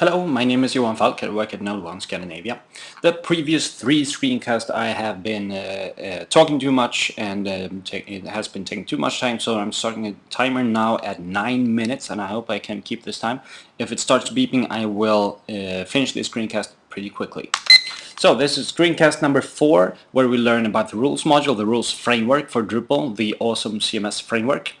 Hello, my name is Johan Falk. I work at Node 1 Scandinavia. The previous three screencasts I have been uh, uh, talking too much and um, it has been taking too much time so I'm starting a timer now at 9 minutes and I hope I can keep this time. If it starts beeping I will uh, finish this screencast pretty quickly. So this is screencast number 4 where we learn about the rules module, the rules framework for Drupal, the awesome CMS framework.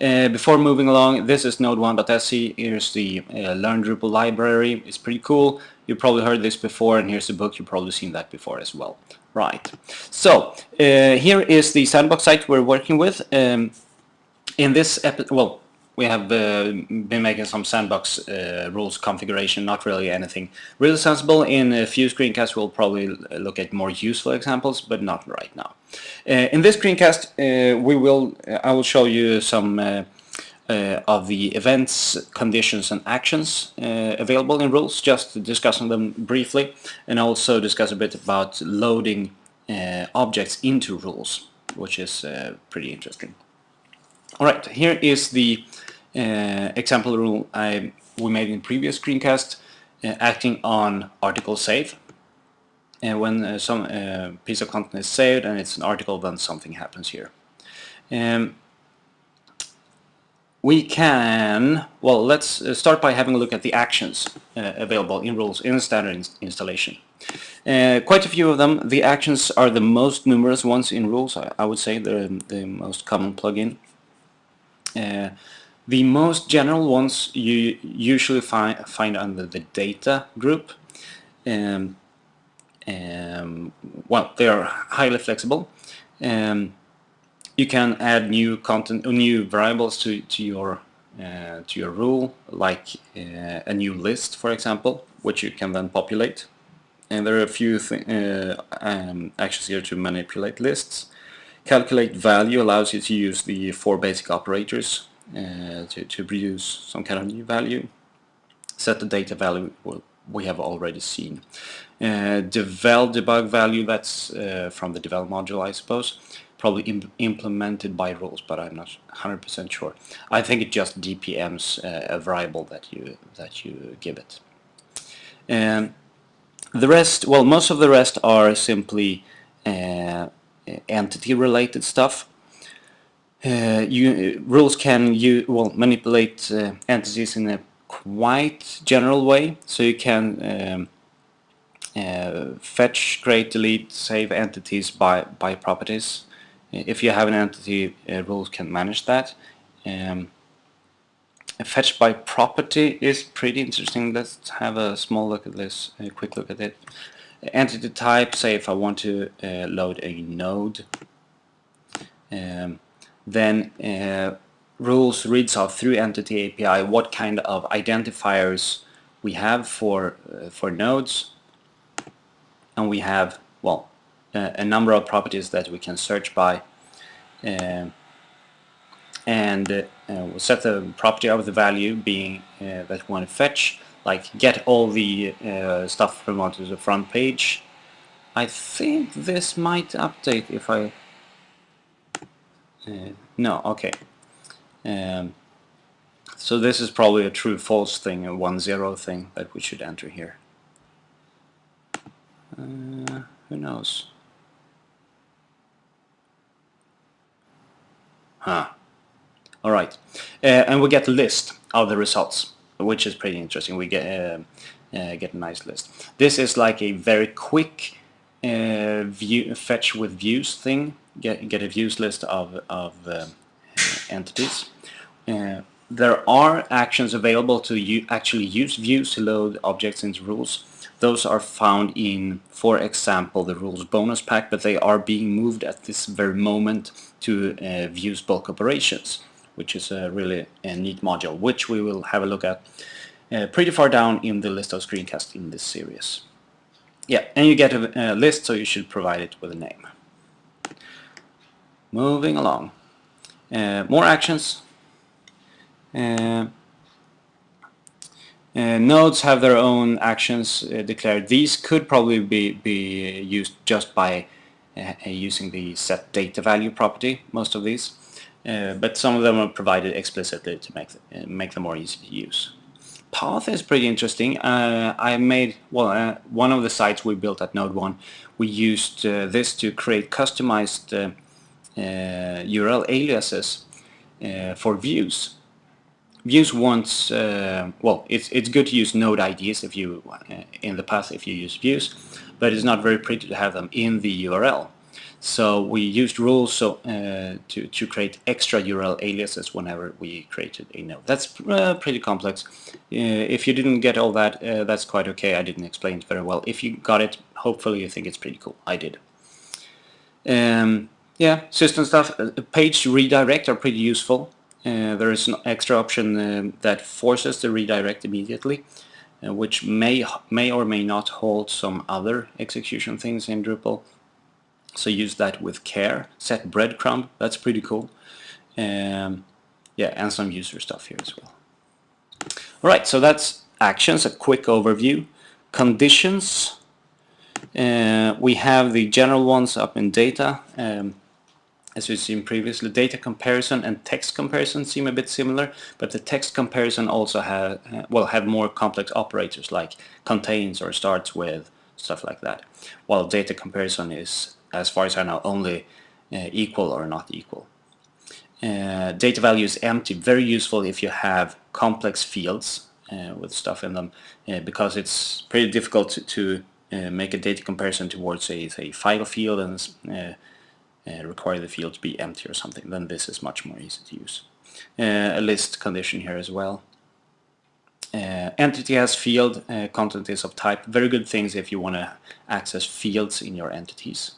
Uh, before moving along, this is node1.se. Here's the uh, Learn Drupal library. It's pretty cool. You probably heard this before, and here's the book. You've probably seen that before as well. Right. So uh, here is the sandbox site we're working with. Um, in this well, we have uh, been making some sandbox uh, rules configuration, not really anything really sensible. In a few screencasts we'll probably look at more useful examples, but not right now. Uh, in this screencast uh, we will, I will show you some uh, uh, of the events, conditions and actions available in rules, just discussing them briefly, and also discuss a bit about loading objects into rules, which is pretty interesting. Alright, here is the uh, example rule I, we made in previous screencast uh, acting on article save. And when uh, some uh, piece of content is saved and it's an article then something happens here. Um, we can, well let's uh, start by having a look at the actions uh, available in rules in standard ins installation. quite a few of them, the actions are the most numerous ones in rules, I, I would say they're the most common plugin. The most general ones you usually find, find under the data group. Um, um, well, they are highly flexible. Um, you can add new content, or new variables to, to your uh, to your rule, like uh, a new list, for example, which you can then populate. And there are a few uh, um, actions here to manipulate lists. Calculate value allows you to use the four basic operators uh, to, to produce some kind of new value. Set the data value we have already seen. Uh, devel debug value, that's uh, from the devel module I suppose. Probably Im implemented by rules, but I'm not 100% sure. I think it just DPMs uh, a variable that you that you give it. Um, the rest, well, most of the rest are simply uh, entity-related stuff. Uh, you, rules can you well manipulate uh, entities in a quite general way so you can um, uh, fetch, create, delete, save entities by, by properties. If you have an entity, uh, rules can manage that. Um, fetch by property is pretty interesting. Let's have a small look at this, a quick look at it. Entity type, say if I want to uh, load a node. Um, then uh, rules reads out through entity API what kind of identifiers we have for uh, for nodes. And we have well uh, a number of properties that we can search by. Uh, and uh, we'll set the property of the value being uh, that we want to fetch like get all the stuff from onto the front page. I think this might update if I uh, no, okay. Um, so this is probably a true false thing, a one zero thing that we should enter here. Uh, who knows? Huh. Alright. Uh, and we get a list of the results, which is pretty interesting. We get, uh, uh, get a nice list. This is like a very quick uh, view fetch with views thing get, get a views list of, of uh, entities. Uh, there are actions available to actually use views to load objects into rules. Those are found in, for example, the rules bonus pack, but they are being moved at this very moment to uh, views bulk operations, which is a really a neat module, which we will have a look at uh, pretty far down in the list of screencasts in this series. Yeah, and you get a, a list, so you should provide it with a name. Moving along. Uh, more actions. Uh, uh, nodes have their own actions uh, declared. These could probably be, be used just by uh, using the set data value property, most of these. Uh, but some of them are provided explicitly to make, make them more easy to use. Path is pretty interesting. Uh, I made, well, uh, one of the sites we built at Node 1, we used uh, this to create customized URL uh, aliases uh, for views. Views wants, uh, well, it's, it's good to use node IDs if you, in the path if you use views, but it's not very pretty to have them in the URL. So we used rules so, uh, to, to create extra URL aliases whenever we created a node. That's uh, pretty complex. Uh, if you didn't get all that, uh, that's quite okay. I didn't explain it very well. If you got it, hopefully you think it's pretty cool. I did. Um, yeah, system stuff. Uh, page redirect are pretty useful. Uh, there is an extra option that forces the redirect immediately. which may may or may not hold some other execution things in Drupal so use that with care. Set breadcrumb, that's pretty cool. Um, yeah, and some user stuff here as well. Alright, so that's actions, a quick overview. Conditions, uh, we have the general ones up in data. Um, as we've seen previously, data comparison and text comparison seem a bit similar, but the text comparison also have, well, have more complex operators like contains or starts with, stuff like that, while data comparison is as far as I know, only uh, equal or not equal. Uh, data value is empty, very useful if you have complex fields uh, with stuff in them, uh, because it's pretty difficult to, to uh, make a data comparison towards a, a file field and uh, require the field to be empty or something. Then this is much more easy to use. a list condition here as well. Uh, entity has field, uh, content is of type. Very good things if you want to access fields in your entities.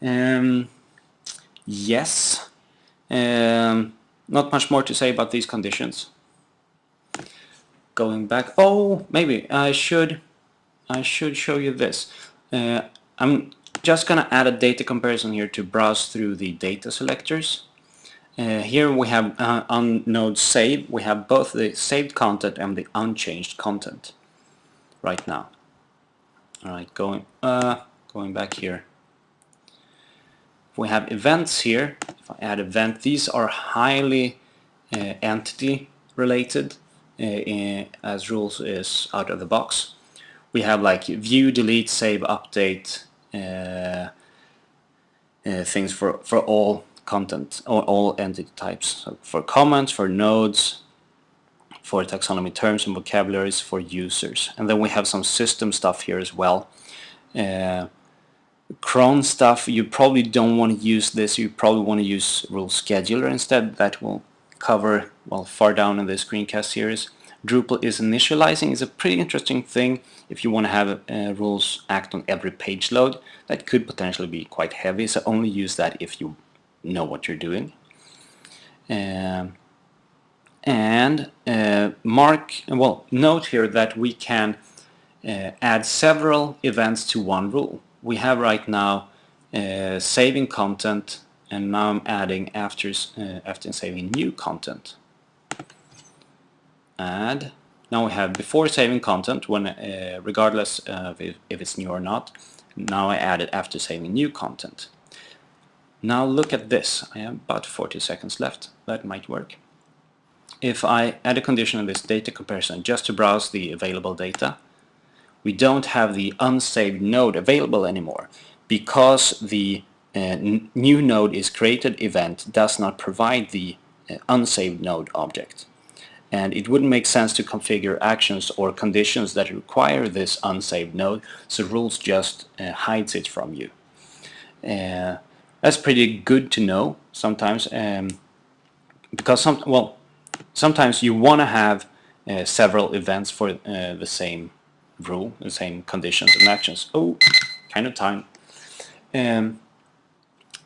Um, yes. Um, not much more to say about these conditions. Going back, oh, maybe I should, I should show you this. Uh, I'm just gonna add a data comparison here to browse through the data selectors. Uh, here we have uh, on node save, we have both the saved content and the unchanged content right now. Alright, going, uh, going back here we have events here, if I add event, these are highly uh, entity related uh, in, as rules is out of the box. We have like view, delete, save, update uh, uh things for, for all content or all entity types. So for comments, for nodes, for taxonomy terms and vocabularies for users. And then we have some system stuff here as well. Uh, cron stuff, you probably don't want to use this. You probably want to use rule scheduler instead. That will cover well far down in the screencast series. Drupal is initializing is a pretty interesting thing if you want to have uh, rules act on every page load. That could potentially be quite heavy, so only use that if you know what you're doing. Um, and uh, mark, well, note here that we can uh, add several events to one rule we have right now uh, saving content and now I'm adding after, uh, after saving new content. Add. Now we have before saving content, when uh, regardless of if, if it's new or not. Now I add it after saving new content. Now look at this. I have about 40 seconds left. That might work. If I add a condition in this data comparison just to browse the available data, we don't have the unsaved node available anymore because the uh, new node is created event does not provide the uh, unsaved node object. And it wouldn't make sense to configure actions or conditions that require this unsaved node, so rules just uh, hides it from you. That's pretty good to know sometimes, um, because some well, sometimes you want to have uh, several events for uh, the same rule, the same conditions and actions. Oh, kind of time. Um,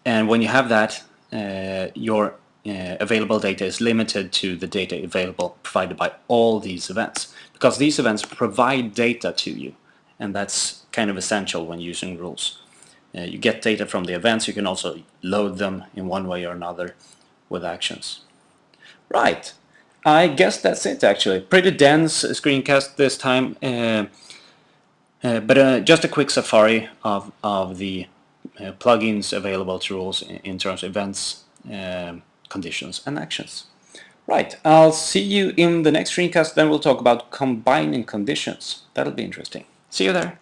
and when you have that, uh, your uh, available data is limited to the data available provided by all these events because these events provide data to you and that's kind of essential when using rules. Uh, you get data from the events, you can also load them in one way or another with actions. Right, I guess that's it actually. Pretty dense screencast this time. Uh, uh, but uh, just a quick safari of, of the uh, plugins available to rules in, in terms of events, um, conditions and actions. Right, I'll see you in the next screencast, then we'll talk about combining conditions. That'll be interesting. See you there.